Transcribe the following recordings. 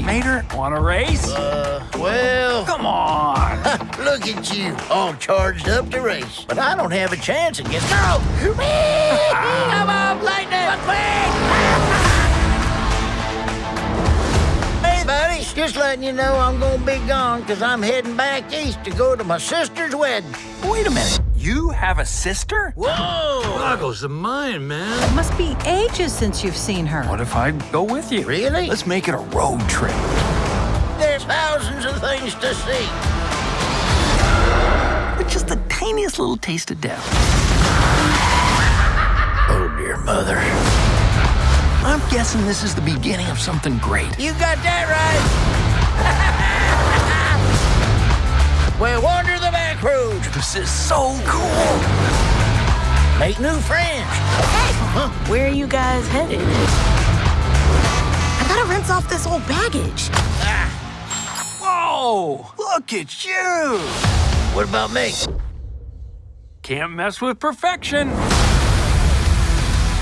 Mater, want a race? Uh, well, Come on. look at you, all charged up to race. But I don't have a chance against. No! Come on, Lightning! hey, buddy, just letting you know I'm gonna be gone because I'm heading back east to go to my sister's wedding. Wait a minute. You have a sister? Whoa! Boggles the mind, man. Must be ages since you've seen her. What if I go with you? Really? Let's make it a road trip. There's thousands of things to see. But just the tiniest little taste of death. Oh, dear mother. I'm guessing this is the beginning of something great. You got that right. This is so cool. Make new friends. Hey, Where are you guys headed? I gotta rinse off this old baggage. Ah. Whoa! Look at you! What about me? Can't mess with perfection.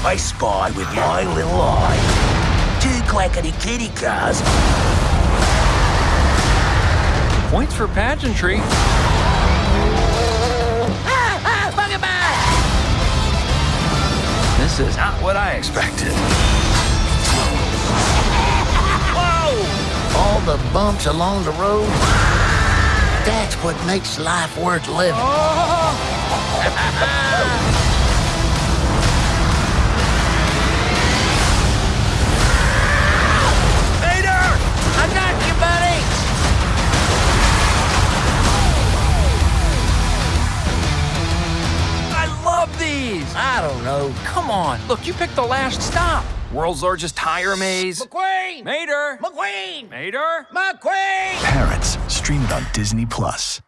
I spy with my little eye. Two clackety kitty cars. Points for pageantry. This is not what I expected. Whoa! All the bumps along the road. That's what makes life worth living. Peter! Love these. I don't know. Come on. Look, you picked the last stop. World's largest tire maze. McQueen! Mater. McQueen! Mater. McQueen! Parents, stream it on Disney Plus.